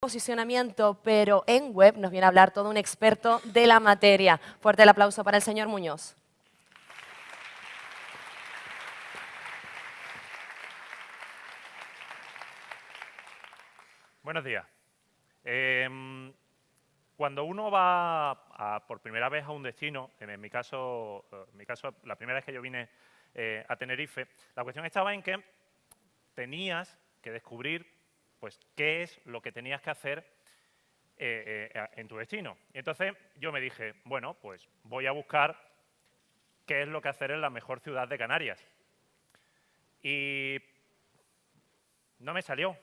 posicionamiento, pero en web nos viene a hablar todo un experto de la materia. Fuerte el aplauso para el señor Muñoz. Buenos días. Em, cuando uno va por primera vez a un destino, en mi caso, en mi caso la primera vez que yo vine eh, a Tenerife, la cuestión estaba en que tenías que descubrir pues, qué es lo que tenías que hacer eh, eh, en tu destino. Y entonces yo me dije, bueno, pues voy a buscar qué es lo que hacer en la mejor ciudad de Canarias. Y no me salió.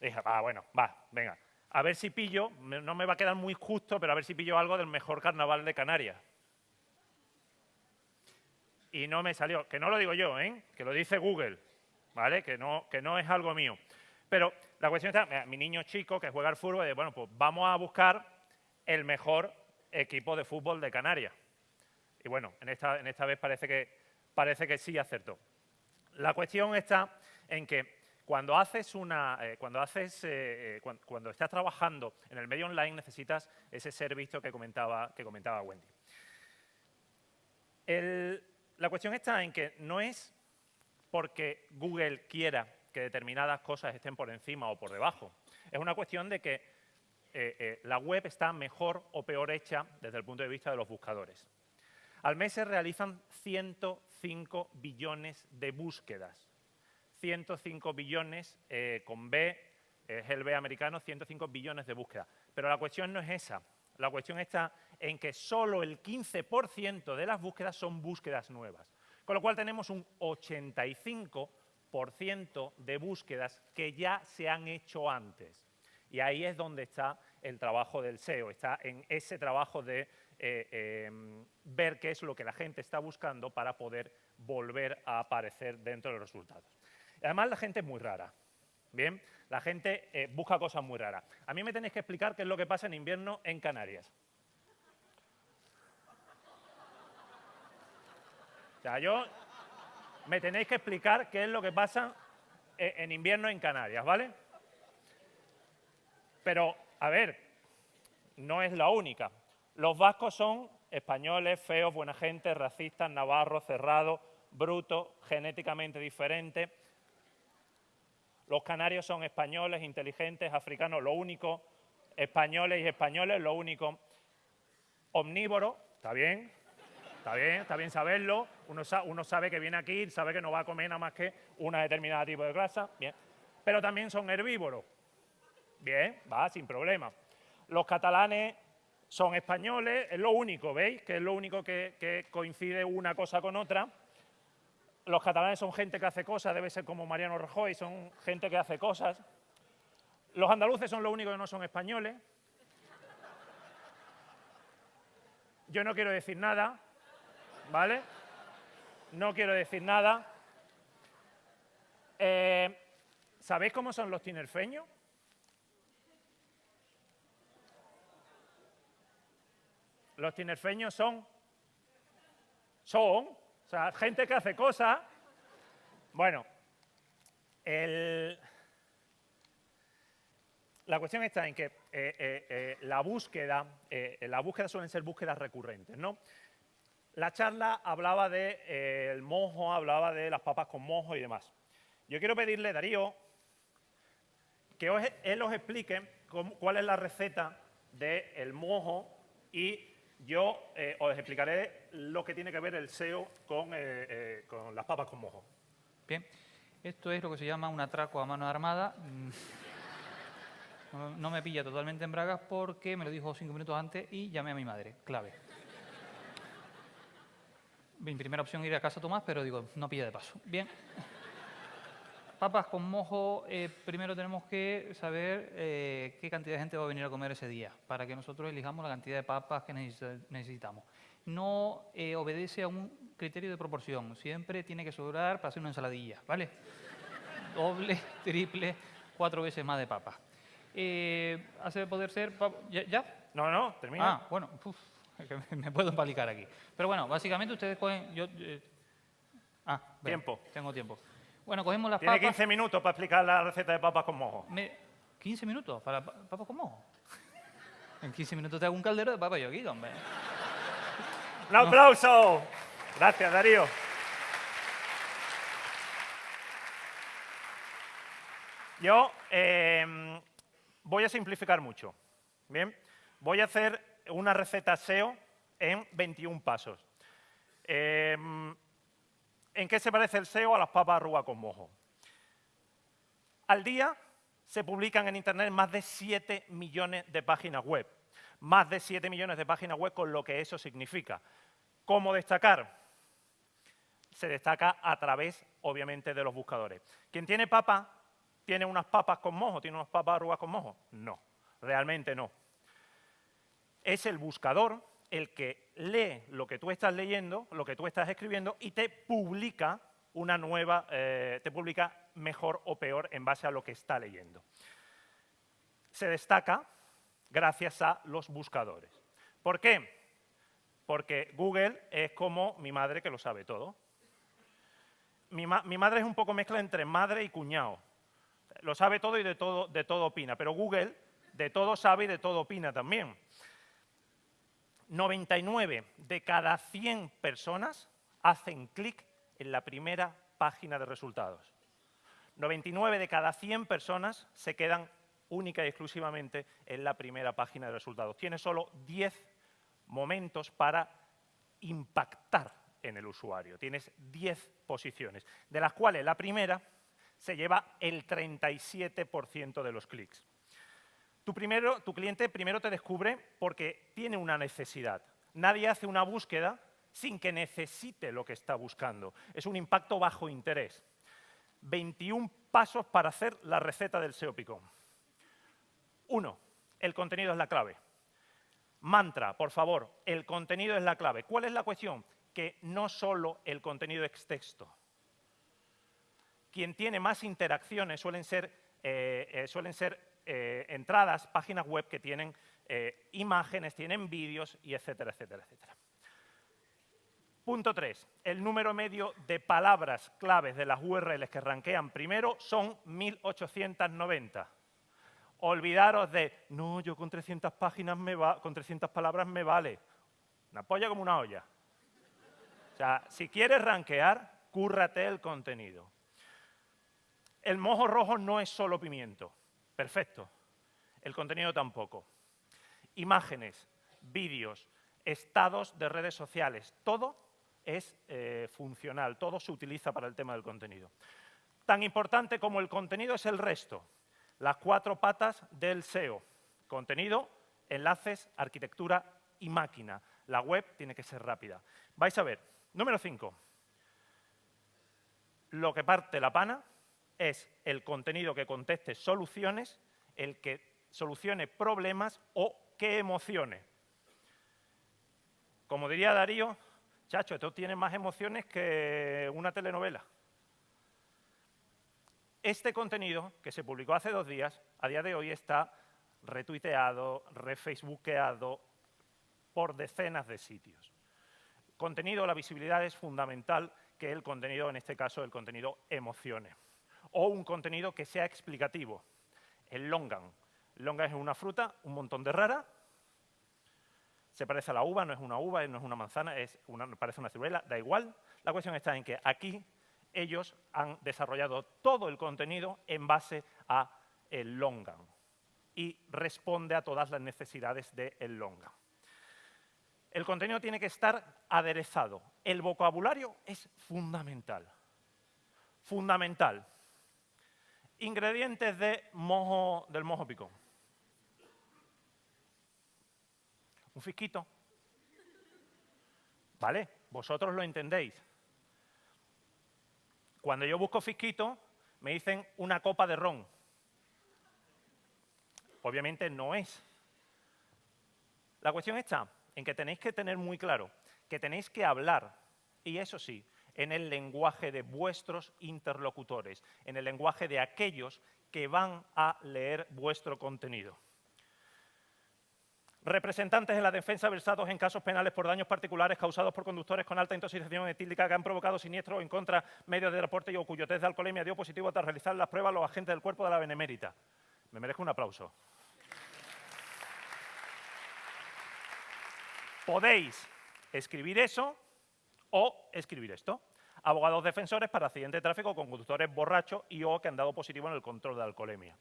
Dije, va, bueno, va, venga. A ver si pillo, no me va a quedar muy justo, pero a ver si pillo algo del mejor carnaval de Canarias. Y no me salió. Que no lo digo yo, ¿eh? Que lo dice Google, ¿vale? Que no, que no es algo mío. Pero la cuestión está, mi niño chico que juega al fútbol, de, bueno, pues vamos a buscar el mejor equipo de fútbol de Canarias. Y bueno, en esta, en esta vez parece que, parece que sí acertó. La cuestión está en que cuando haces una, eh, cuando haces, eh, eh, cuando, estás trabajando en el medio online necesitas ese ser visto que comentaba, que comentaba Wendy. la cuestión está en que no es porque Google quiera que determinadas cosas estén por encima o por debajo. Es una cuestión de que eh, eh, la web está mejor o peor hecha desde el punto de vista de los buscadores. Al mes se realizan 105 billones de búsquedas. 105 billones eh, con B, es el B americano, 105 billones de búsquedas. Pero la cuestión no es esa. La cuestión está en que solo el 15% de las búsquedas son búsquedas nuevas. Con lo cual tenemos un 85 de búsquedas que ya se han hecho antes. Y ahí es donde está el trabajo del SEO, está en ese trabajo de eh, em, ver qué es lo que la gente está buscando para poder volver a aparecer dentro de los resultados. Además, la gente es muy rara. Bien, la gente eh, busca cosas muy raras. A mí me tenéis que explicar qué es lo que pasa en invierno en Canarias. O yo me tenéis que explicar qué es lo que pasa e, en invierno en Canarias, ¿vale? Pero, a ver, no es la única. Los vascos son españoles, feos, buena gente, racistas, navarros, cerrados, brutos, genéticamente diferentes. Los canarios son españoles, inteligentes, africanos, lo único, españoles y españoles, lo único, omnívoros, ¿está bien? Está bien, está bien saberlo. Uno, sabe que viene aquí, sabe que no va a comer nada más que una determinada tipo de grasa. Bien. Pero también son herbívoros. Bien, va, sin problema. Los catalanes son españoles, es lo único, ¿veis? Que es lo único que, que coincide una cosa con otra. Los catalanes son gente que hace cosas, debe ser como Mariano Rajoy, son gente que hace cosas. Los andaluces son los únicos que no son españoles. Yo no quiero decir nada, ¿vale? No quiero decir nada. Eh, ¿Sabéis cómo son los tinerfeños? Los tinerfeños son, son, o sea, gente que hace cosas. Bueno, la cuestión está en que eh, eh, la búsqueda, la búsqueda suelen ser búsquedas recurrentes, ¿no? La charla hablaba del de, eh, mojo, hablaba de las papas con mojo y demás. Yo quiero pedirle, Darío, que él os explique cuál es la receta del mojo y yo eh, os explicaré lo que tiene que ver el SEO eh, con, las papas con mojo. Bien, esto es lo que se llama un atraco a mano armada. No me pilla totalmente en bragas porque me lo dijo cinco minutos antes y llamé a mi madre, clave. Mi primera opción ir a casa Tomás, pero digo, no pilla de paso. Bien. Papas con mojo, eh, primero tenemos que saber eh, qué cantidad de gente va a venir a comer ese día, para que nosotros elijamos la cantidad de papas que necesitamos. No eh, obedece a un criterio de proporción, siempre tiene que sobrar para hacer una ensaladilla, ¿vale? Doble, triple, cuatro veces más de papas. hace poder ser... ¿Ya? No, no, termina. Ah, bueno, me puedo empalicar aquí. Pero bueno, básicamente ustedes cogen... Yo, eh, ah, tiempo. Tengo tiempo. Bueno, cogemos las Tiene 15 minutos para explicar la receta de papas con mojo. 15 minutos para pa- papas con mojo. En 15 minutos te hago un caldero de papa yo aquí, hombre. ¡Un aplauso! Gracias, Darío. Yo eh, voy a simplificar mucho. Bien, voy a hacer una receta SEO en 21 pasos. Eh, ¿En qué se parece el SEO a las papas arrugas con mojo? Al día se publican en Internet más de 7 millones de páginas web. Más de 7 millones de páginas web con lo que eso significa. ¿Cómo destacar? Se destaca a través, obviamente, de los buscadores. ¿Quién tiene papa tiene unas papas con mojo? ¿Tiene unas papas arrugas con mojo? No, realmente no. Es el buscador el que lee lo que tú estás leyendo, lo que tú estás escribiendo y te publica una nueva, eh, te publica mejor o peor en base a lo que está leyendo. Se destaca gracias a los buscadores. ¿Por qué? Porque Google es como mi madre que lo sabe todo. Mi, mi madre es un poco mezcla entre madre y cuñado. Lo sabe todo y de todo, de todo opina, pero Google de todo sabe y de todo opina también. 99 de cada 100 personas hacen clic en la primera página de resultados. 99 de cada 100 personas se quedan única y exclusivamente en la primera página de resultados. Tiene solo 10 momentos para impactar en el usuario. Tienes 10 posiciones, de las cuales la primera se lleva el 37% de los clics. Tu, primero, tu cliente primero te descubre porque tiene una necesidad. Nadie hace una búsqueda sin que necesite lo que está buscando. Es un impacto bajo interés. 21 pasos para hacer la receta del SEO Picón. Uno, el contenido es la clave. Mantra, por favor, el contenido es la clave. ¿Cuál es la cuestión? Que no solo el contenido es texto. Quien tiene más interacciones suelen ser, eh, eh, suelen ser eh, entradas, páginas web que tienen eh, imágenes, tienen vídeos y etcétera, etcétera, etcétera. Punto 3. El número medio de palabras claves de las URLs que rankean primero son 1890. Olvidaros de, no, yo con 300 páginas me va, con 300 palabras me vale. Una polla como una olla. O sea, si quieres rankear, cúrrate el contenido. El mojo rojo no es solo pimiento. Perfecto. El contenido tampoco. Imágenes, vídeos, estados de redes sociales, todo es eh, funcional, todo se utiliza para el tema del contenido. Tan importante como el contenido es el resto, las cuatro patas del SEO. Contenido, enlaces, arquitectura y máquina. La web tiene que ser rápida. Vais a ver, número 5. Lo que parte la pana es el contenido que conteste soluciones, el que solucione problemas o que emocione. Como diría Darío, chacho, esto tiene más emociones que una telenovela. Este contenido, que se publicó hace dos días, a día de hoy está retuiteado, refacebookeado por decenas de sitios. Contenido, la visibilidad es fundamental que el contenido, en este caso, el contenido emocione. O un contenido que sea explicativo. El longan. Longan es una fruta, un montón de rara. Se parece a la uva, no es una uva, no es una manzana, es una, parece una ciruela, da igual. La cuestión está en que aquí ellos han desarrollado todo el contenido en base a el longan y responde a todas las necesidades del longan. El contenido tiene que estar aderezado. El vocabulario es fundamental. Fundamental. Ingredientes de mojo, del mojo picón. Un fisquito. ¿Vale? Vosotros lo entendéis. Cuando yo busco fisquito, me dicen una copa de ron. Obviamente no es. La cuestión está en que tenéis que tener muy claro que tenéis que hablar, y eso sí, en el lenguaje de vuestros interlocutores, en el lenguaje de aquellos que van a leer vuestro contenido. Representantes de la defensa versados en casos penales por daños particulares causados por conductores con alta intoxicación etílica que han provocado siniestros en contra medios de transporte y o cuyo test de alcoholemia dio positivo tras realizar las pruebas los agentes del cuerpo de la benemérita. Me merezco un aplauso. Podéis escribir eso o escribir esto. Abogados defensores para accidente de tráfico con conductores borrachos y o que han dado positivo en el control de alcoholemia.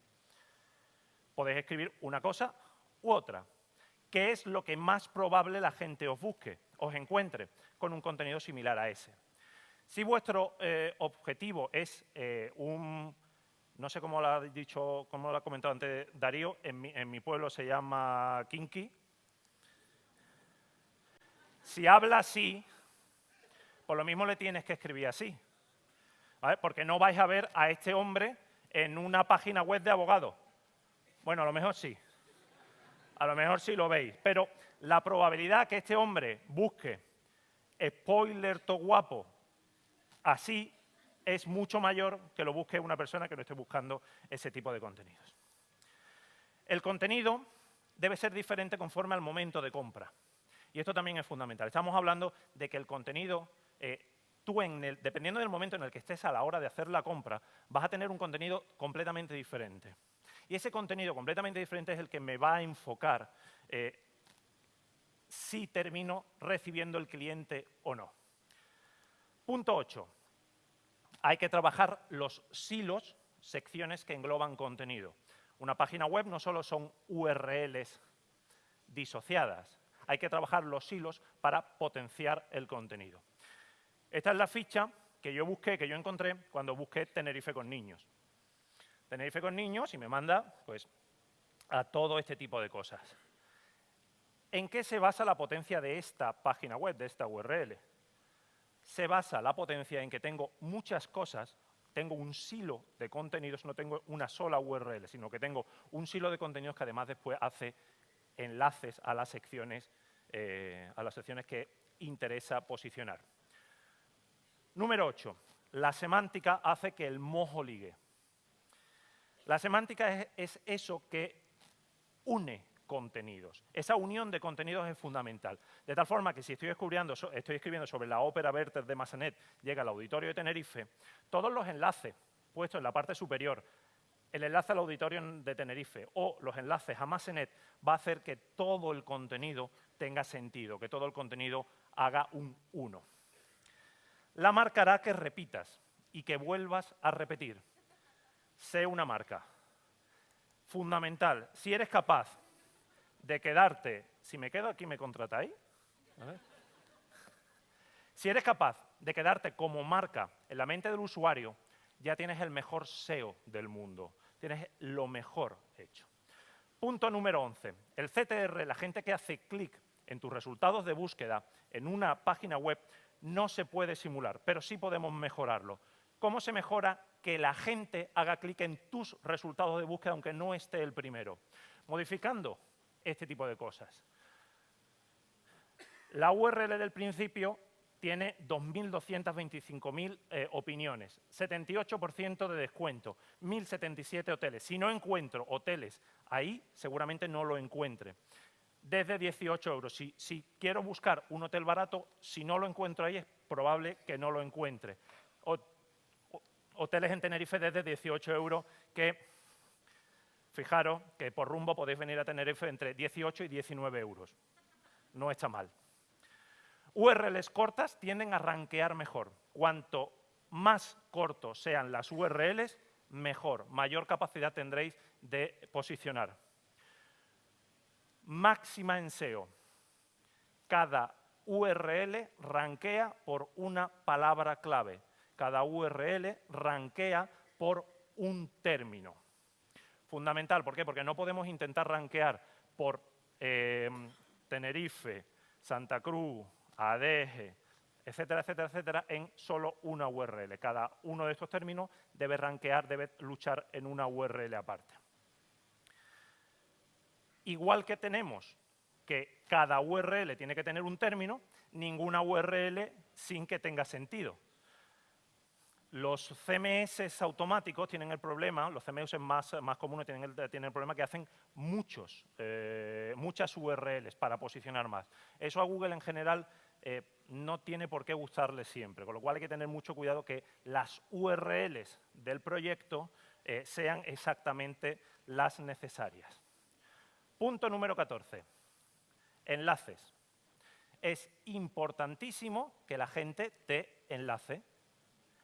Podéis escribir una cosa u otra. ¿Qué es lo que más probable la gente os busque, os encuentre con un contenido similar a ese? Si vuestro eh, objetivo es eh, un, no sé cómo lo ha dicho, cómo lo ha comentado antes Darío, en mi, en mi pueblo se llama Kinky. Si habla así, por lo mismo le tienes que escribir así. Porque no vais a ver a este hombre en una página web de abogado. Bueno, a lo mejor sí. A lo mejor sí lo veis. Pero la probabilidad que este hombre busque spoiler to guapo así es mucho mayor que lo busque una persona que no esté buscando ese tipo de contenidos. El contenido debe ser diferente conforme al momento de compra. Y esto también es fundamental. Estamos hablando de que el contenido, eh, tú, en el, dependiendo del momento en el que estés a la hora de hacer la compra, vas a tener un contenido completamente diferente. Y ese contenido completamente diferente es el que me va a enfocar eh, si termino recibiendo el cliente o no. Punto 8. Hay que trabajar los silos, secciones que engloban contenido. Una página web no solo son URLs disociadas, hay que trabajar los hilos para potenciar el contenido. Esta es la ficha que yo busqué, que yo encontré cuando busqué Tenerife con niños. Tenerife con niños y me manda pues, a todo este tipo de cosas. ¿En qué se basa la potencia de esta página web, de esta URL? Se basa la potencia en que tengo muchas cosas, tengo un silo de contenidos, no tengo una sola URL, sino que tengo un silo de contenidos que además después hace enlaces a las secciones, eh, a las secciones que interesa posicionar. Número 8. La semántica hace que el mojo ligue. La semántica es, eso que une contenidos. Esa unión de contenidos es fundamental. De tal forma que si estoy, estoy escribiendo sobre la ópera Werther de Massanet, llega al auditorio de Tenerife, todos los enlaces puestos en la parte superior el enlace al auditorio de Tenerife o los enlaces a Massenet va a hacer que todo el contenido tenga sentido, que todo el contenido haga un 1. La marca hará que repitas y que vuelvas a repetir. Sé una marca. Fundamental. Si eres capaz de quedarte, si me quedo aquí, ¿me contratáis? Si eres capaz de quedarte como marca en la mente del usuario, ya tienes el mejor SEO del mundo. Tienes lo mejor hecho. Punto número 11. El CTR, la gente que hace clic en tus resultados de búsqueda en una página web, no se puede simular, pero sí podemos mejorarlo. ¿Cómo se mejora que la gente haga clic en tus resultados de búsqueda aunque no esté el primero? Modificando este tipo de cosas. La URL del principio tiene 2.225.000 eh, opiniones, 78% de descuento, 1.077 hoteles. Si no encuentro hoteles ahí, seguramente no lo encuentre. Desde 18 euros. Si, quiero buscar un hotel barato, si no lo encuentro ahí, es probable que no lo encuentre. hoteles en Tenerife desde 18 euros que, fijaros, que por rumbo podéis venir a Tenerife entre 18 y 19 euros. No está mal. URLs cortas tienden a rankear mejor. Cuanto más cortos sean las URLs, mejor, mayor capacidad tendréis de posicionar. Máxima en SEO. Cada URL rankea por una palabra clave. Cada URL rankea por un término. Fundamental, ¿por qué? Porque no podemos intentar rankear por eh, Tenerife, Santa Cruz, ADG, etcétera, etcétera, etcétera, en solo una URL. Cada uno de estos términos debe rankear, debe luchar en una URL aparte. Igual que tenemos que cada URL tiene que tener un término, ninguna URL sin que tenga sentido. Los CMS automáticos tienen el problema, los CMS más, más comunes tienen el, tienen el problema que hacen muchos, eh, muchas URLs para posicionar más. Eso a Google en general eh, no tiene por qué gustarle siempre, con lo cual hay que tener mucho cuidado que las URLs del proyecto eh, sean exactamente las necesarias. Punto número 14. Enlaces. Es importantísimo que la gente te enlace.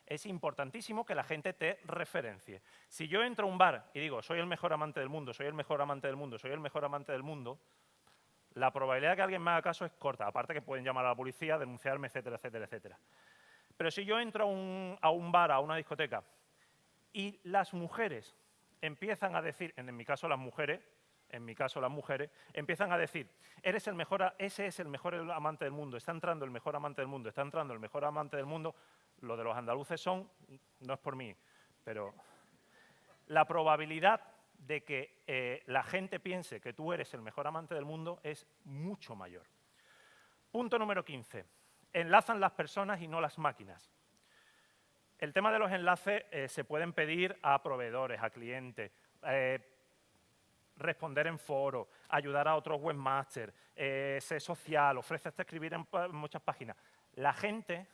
Es importantísimo que la gente te referencie. Si yo entro a un bar y digo, soy el mejor amante del mundo, soy el mejor amante del mundo, soy el mejor amante del mundo, la probabilidad de que alguien me haga caso es corta. Aparte que pueden llamar a la policía, denunciarme, etcétera, etcétera, etcétera. Pero si yo entro a un, a un bar, a una discoteca, y las mujeres empiezan a decir, en mi caso las mujeres, en mi caso las mujeres, empiezan a decir, eres el mejor, ese es el mejor amante del mundo, está entrando el mejor amante del mundo, está entrando el mejor amante del mundo, lo de los andaluces son, no es por mí, pero la probabilidad de que eh, la gente piense que tú eres el mejor amante del mundo es mucho mayor. Punto número 15. Enlazan las personas y no las máquinas. El tema de los enlaces eh, se pueden pedir a proveedores, a clientes, eh, responder en foro, ayudar a otros webmasters, eh, ser social, ofrece hasta escribir en, muchas páginas. La gente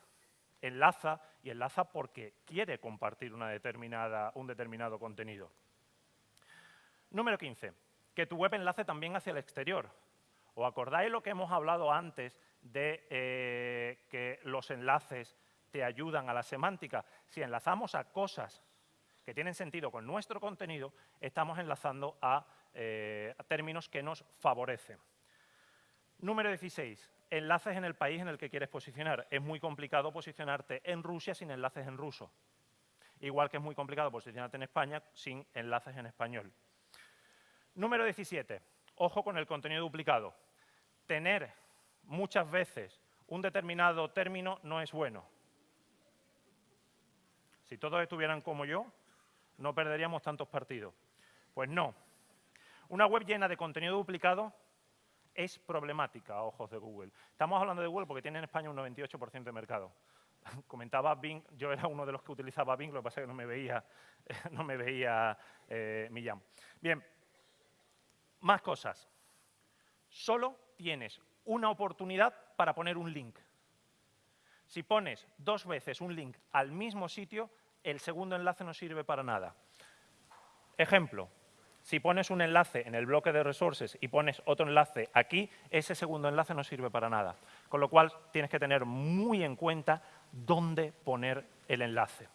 enlaza y enlaza porque quiere compartir una determinada, un determinado contenido. Número 15. Que tu web enlace también hacia el exterior. ¿Os acordáis lo que hemos hablado antes de eh, que los enlaces te ayudan a la semántica? Si enlazamos a cosas que tienen sentido con nuestro contenido, estamos enlazando a eh, términos que nos favorecen. Número 16. Enlaces en el país en el que quieres posicionar. Es muy complicado posicionarte en Rusia sin enlaces en ruso. Igual que es muy complicado posicionarte en España sin enlaces en español. Número 17. Ojo con el contenido duplicado. Tener muchas veces un determinado término no es bueno. Si todos estuvieran como yo, no perderíamos tantos partidos. Pues no, una web llena de contenido duplicado es problemática a ojos de Google. Estamos hablando de Google porque tiene en España un 98% de mercado. Comentaba Bing, yo era uno de los que utilizaba Bing, lo que pasa es que no me veía, no me veía eh, Millán. Bien, más cosas. Solo tienes una oportunidad para poner un link. Si pones dos veces un link al mismo sitio, el segundo enlace no sirve para nada. Ejemplo, si pones un enlace en el bloque de resources y pones otro enlace aquí, ese segundo enlace no sirve para nada. Con lo cual, tienes que tener muy en cuenta dónde poner el enlace.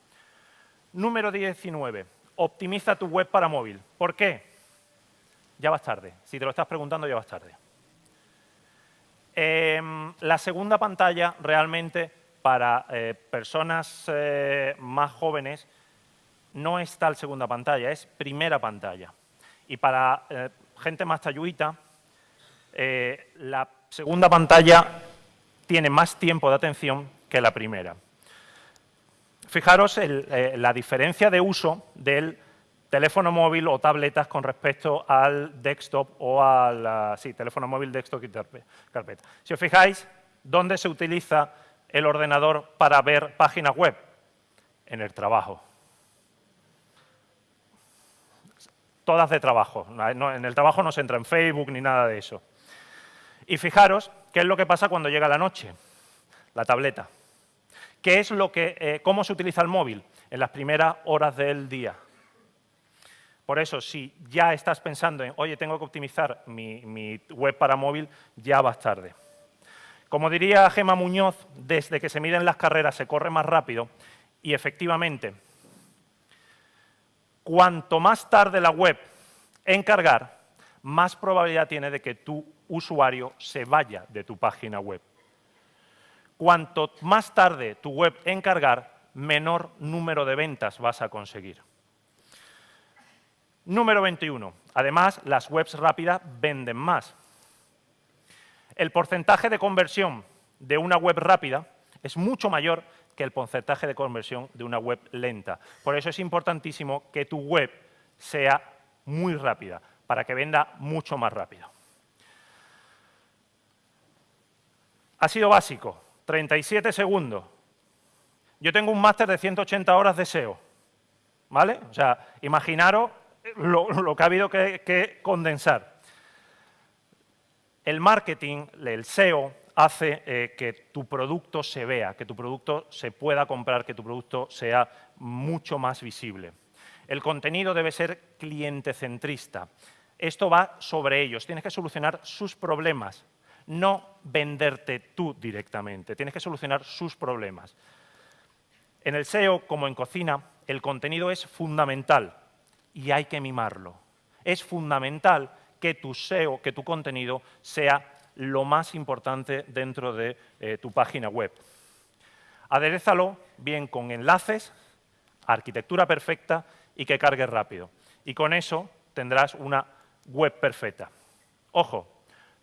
Número 19. Optimiza tu web para móvil. ¿Por qué? Ya vas tarde. Si te lo estás preguntando, ya vas tarde. Em, la segunda pantalla realmente para eh, personas eh, más jóvenes no es tal segunda pantalla, es primera pantalla. Y para eh, gente más talluita, eh, la segunda pantalla tiene más tiempo de atención que la primera. Fijaros eh, la diferencia de uso del teléfono móvil o tabletas con respecto al desktop o al sí, teléfono móvil, desktop y carpeta. Si os fijáis, ¿dónde se utiliza el ordenador para ver páginas web? En el trabajo. Todas de trabajo. en el trabajo no se entra en Facebook ni nada de eso. Y fijaros qué es lo que pasa cuando llega la noche, la tableta. ¿Qué es lo que, eh, ¿Cómo se utiliza el móvil? En las primeras horas del día. Por eso, si ya estás pensando en, oye, tengo que optimizar mi, mi web para móvil, ya vas tarde. Como diría Gema Muñoz, desde que se miden las carreras se corre más rápido y efectivamente cuanto más tarde la web en cargar, más probabilidad tiene de que tu usuario se vaya de tu página web. Cuanto más tarde tu web en cargar, menor número de ventas vas a conseguir. Número 21. Además, las webs rápidas venden más. El porcentaje de conversión de una web rápida es mucho mayor que el porcentaje de conversión de una web lenta. Por eso es importantísimo que tu web sea muy rápida, para que venda mucho más rápido. Ha sido básico, 37 segundos. Yo tengo un máster de 180 horas de SEO, ¿vale? O sea, imaginaros lo, que ha habido que condensar. El marketing, el SEO, hace eh, que tu producto se vea, que tu producto se pueda comprar, que tu producto sea mucho más visible. El contenido debe ser cliente centrista. Esto va sobre ellos. Tienes que solucionar sus problemas, no venderte tú directamente. Tienes que solucionar sus problemas. En el SEO, como en cocina, el contenido es fundamental y hay que mimarlo. Es fundamental que tu SEO, que tu contenido sea lo más importante dentro de eh, tu página web. Aderezalo bien con enlaces, arquitectura perfecta y que cargue rápido. Y con eso tendrás una web perfecta. Ojo,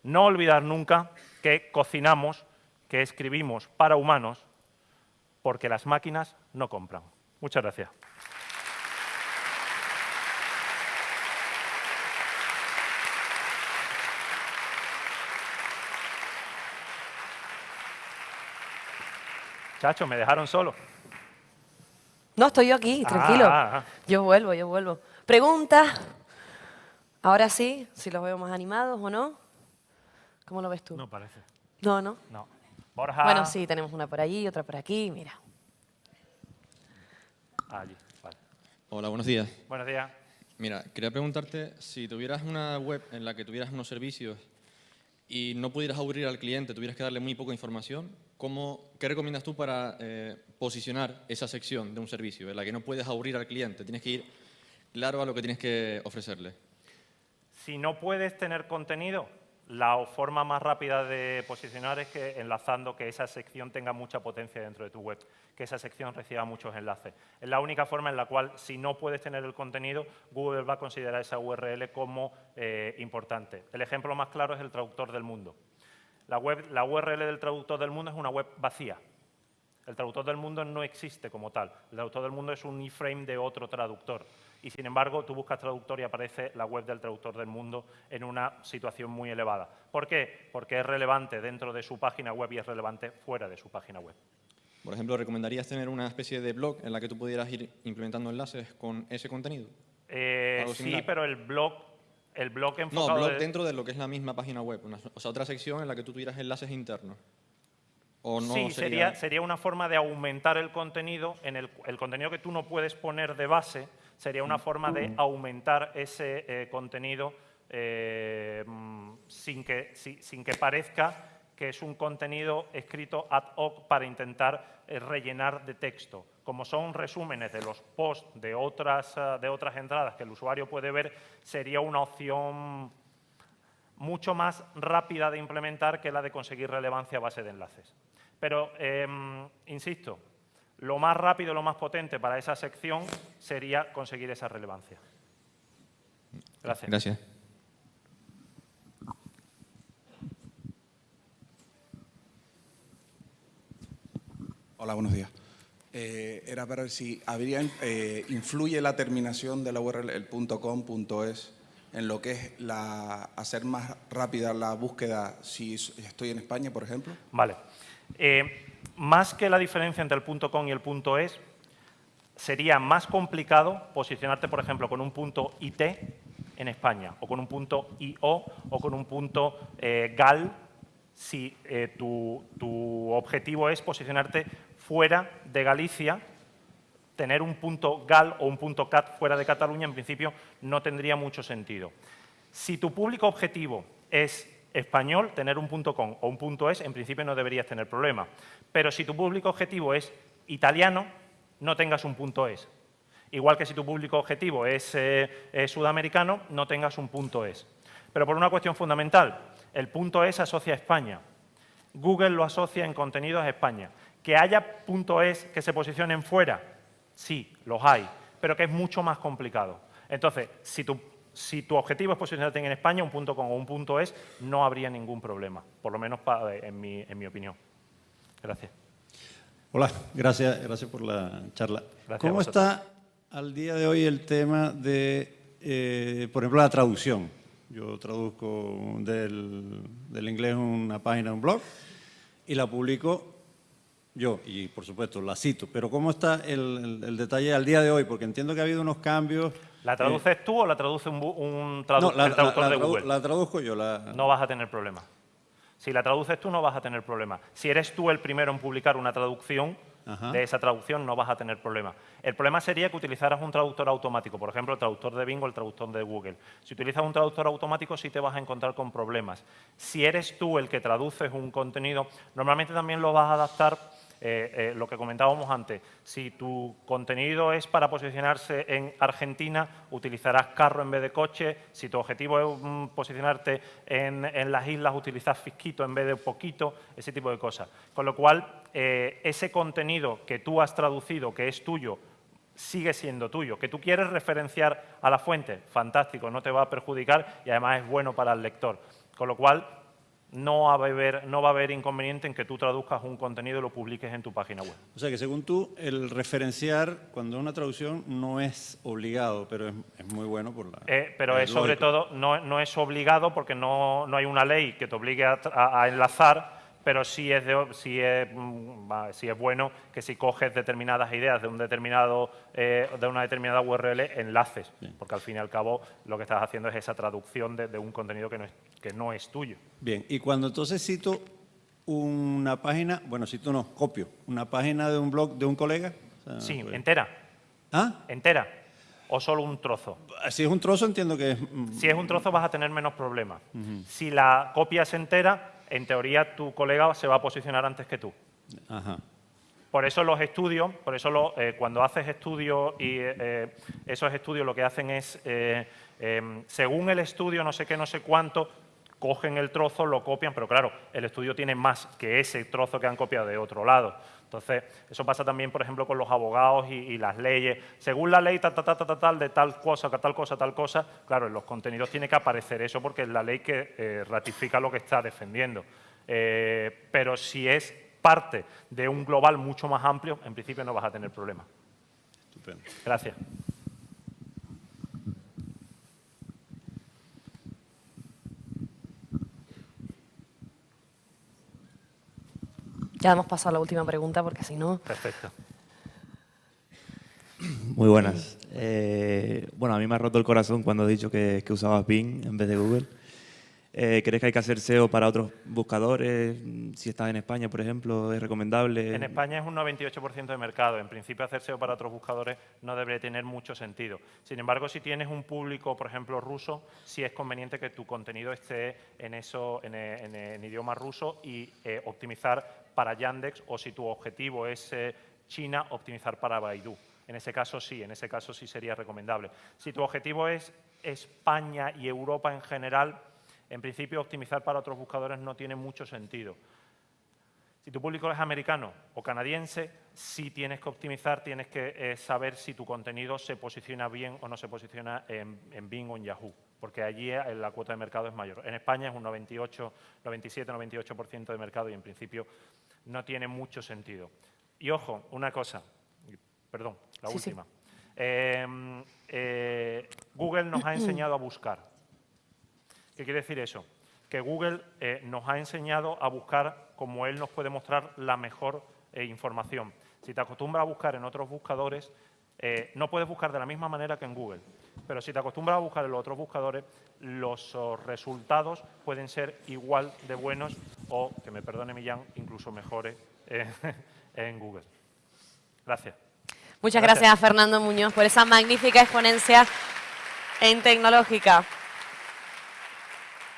no olvidar nunca que cocinamos, que escribimos para humanos, porque las máquinas no compran. Muchas gracias. Chacho, me dejaron solo. No, estoy yo aquí, tranquilo. Ah, ah, ah. Yo vuelvo, yo vuelvo. Pregunta. Ahora sí, si los veo más animados o no. ¿Cómo lo ves tú? No parece. No, no. No. Borja. Bueno, sí, tenemos una por allí, otra por aquí, mira. Ah, allí, vale. Hola, buenos días. Buenos días. Mira, quería preguntarte si tuvieras una web en la que tuvieras unos servicios y no pudieras aburrir al cliente, tuvieras que darle muy poca información, ¿cómo, ¿qué recomiendas tú para eh, posicionar esa sección de un servicio en la que no puedes aburrir al cliente? Tienes que ir claro a lo que tienes que ofrecerle. Si no puedes tener contenido, la forma más rápida de posicionar es que enlazando que esa sección tenga mucha potencia dentro de tu web, que esa sección reciba muchos enlaces. Es la única forma en la cual, si no puedes tener el contenido, Google va a considerar esa URL como eh, importante. El ejemplo más claro es el traductor del mundo. La, web, la URL del traductor del mundo es una web vacía. El traductor del mundo no existe como tal. El traductor del mundo es un iframe de otro traductor y sin embargo tú buscas traductor y aparece la web del traductor del mundo en una situación muy elevada. ¿Por qué? Porque es relevante dentro de su página web y es relevante fuera de su página web. Por ejemplo, ¿recomendarías tener una especie de blog en la que tú pudieras ir implementando enlaces con ese contenido? Eh, sí, pero el blog, el blog enfocado... No, blog de- dentro de lo que es la misma página web, una- o sea, otra sección en la que tú tuvieras enlaces internos. ¿O no sí, sería... sería, sería una forma de aumentar el contenido, en el, el contenido que tú no puedes poner de base, sería una forma de aumentar ese eh, contenido eh, mm, sin, que, si- sin que parezca que es un contenido escrito ad hoc para intentar eh, rellenar de texto. Como son resúmenes de los posts de otras, eh, de otras entradas que el usuario puede ver, sería una opción mucho más rápida de implementar que la de conseguir relevancia a base de enlaces. Pero, em, insisto, lo más rápido, lo más potente para esa sección sería conseguir esa relevancia. Gracias. Gracias. Hola, buenos días. Eh, era para ver si habría, eh, influye la terminación de la URL, el .com, .es, en lo que es la, hacer más rápida la búsqueda si estoy en España, por ejemplo. Vale. Eh, más que la diferencia entre el .com y el .es, sería más complicado posicionarte, por ejemplo, con un punto .it en España, o con un punto .io, o con un punto .gal, si tu objetivo es posicionarte fuera de Galicia, tener un punto gal o un punto cat fuera de Cataluña, en principio, no tendría mucho sentido. Si tu público objetivo es español, tener un punto .com o un punto .es, en principio no deberías tener problema. Pero si tu público objetivo es italiano, no tengas un punto .es. Igual que si tu público objetivo es, eh, es sudamericano, no tengas un punto .es. Pero por una cuestión fundamental, el punto .es asocia a España. Google lo asocia en contenidos a España. Que haya punto .es que se posicionen fuera, sí, los hay, pero que es mucho más complicado. Entonces, si tu, si tu objetivo es posicionarte en España, un punto .com o un punto .es, no habría ningún problema, por lo menos pa- en, mi, en mi opinión. Gracias. Hola, gracias, gracias por la charla. Gracias ¿Cómo está al día de hoy el tema de, eh, por ejemplo, la traducción? Yo traduzco del, del inglés una página, un blog, y la publico yo, y por supuesto la cito. Pero ¿cómo está el, el- el detalle al día de hoy? Porque entiendo que ha habido unos cambios. ¿La traduces tú o la traduce un, un tradu- No, la, el traductor la- la de Google? la traduzco yo. La, no vas a tener problema. Si la traduces tú, no vas a tener problema. Si eres tú el primero en publicar una traducción, Ajá. de esa traducción no vas a tener problema. El problema sería que utilizaras un traductor automático, por ejemplo, el traductor de Bing o el traductor de Google. Si utilizas un traductor automático sí te vas a encontrar con problemas. Si eres tú el que traduces un contenido, normalmente también lo vas a adaptar eh, eh, lo que comentábamos antes, si tu contenido es para posicionarse en Argentina, utilizarás carro en vez de coche. Si tu objetivo es mm, posicionarte en, las islas, utilizas fisquito en vez de poquito, ese tipo de cosas. Con lo cual, eh, ese contenido que tú has traducido, que es tuyo, sigue siendo tuyo. Que tú quieres referenciar a la fuente, fantástico, no te va a perjudicar y además es bueno para el lector. Con lo cual, no va, a haber, no va a haber inconveniente en que tú traduzcas un contenido y lo publiques en tu página web. O sea que según tú, el referenciar cuando es una traducción no es obligado, pero es, es muy bueno por la... Eh, pero es, sobre todo, no, no, es obligado porque no, no, hay una ley que te obligue a, a, a enlazar, pero sí es, de, sí, es, mm, sí es, bueno que si coges determinadas ideas de, un determinado, eh, de una determinada URL, enlaces, Bien. porque al fin y al cabo lo que estás haciendo es esa traducción de, de, un contenido que no, es, que no es tuyo. Bien, y cuando entonces cito una página, bueno, cito no, copio, una página de un blog de un colega. O sea, sí, pues... entera. ¿Ah? Entera. ¿O solo un trozo? Si es un trozo, entiendo que es... Si es un trozo, vas a tener menos problemas. Uh -huh. Si la copia es entera, en teoría tu colega se va a posicionar antes que tú. Ajá. Por eso los estudios, por eso lo, eh, cuando haces estudios y eh, esos estudios lo que hacen es, eh, según el estudio, no sé qué, no sé cuánto, cogen el trozo, lo copian, pero claro, el estudio tiene más que ese trozo que han copiado de otro lado. Entonces, eso pasa también, por ejemplo, con los abogados y, y las leyes. Según la ley, tal, tal, tal, tal, tal, de tal cosa, tal cosa, tal cosa, claro, en los contenidos tiene que aparecer eso porque es la ley que eh, ratifica lo que está defendiendo. Eh, pero si es parte de un global mucho más amplio, en principio no vas a tener problema. Estupendo. Gracias. Ya hemos pasado a la última pregunta porque si no... Perfecto. Muy buenas. Eh, bueno, a mí me ha roto el corazón cuando he dicho que, que usabas Bing en vez de Google. Eh, ¿Crees que hay que hacer SEO para otros buscadores? Si estás en España, por ejemplo, ¿es recomendable? En España es un 98% de mercado. En principio, hacer SEO para otros buscadores no debería tener mucho sentido. Sin embargo, si tienes un público, por ejemplo, ruso, sí es conveniente que tu contenido esté en, eso, en, en, en idioma ruso y eh, optimizar para Yandex o si tu objetivo es eh, China, optimizar para Baidu. En ese caso sí, en ese caso sí sería recomendable. Si tu objetivo es España y Europa en general, en principio optimizar para otros buscadores no tiene mucho sentido. Si tu público es americano o canadiense, sí tienes que optimizar, tienes que eh, saber si tu contenido se posiciona bien o no se posiciona en, en Bing o en Yahoo, porque allí eh, la cuota de mercado es mayor. En España es un 98, 97, 98% de mercado y en principio no tiene mucho sentido. Y ojo, una cosa, perdón, la sí, última. Sí. Eh, eh, Google nos ha enseñado a buscar. ¿Qué quiere decir eso? Que Google eh, nos ha enseñado a buscar como él nos puede mostrar la mejor eh, información. Si te acostumbras a buscar en otros buscadores, eh, no puedes buscar de la misma manera que en Google. Pero si te acostumbras a buscar en los otros buscadores, los oh, resultados pueden ser igual de buenos o, que me perdone Millán, incluso mejores en Google. Gracias. Muchas gracias. gracias a Fernando Muñoz por esa magnífica exponencia en tecnológica.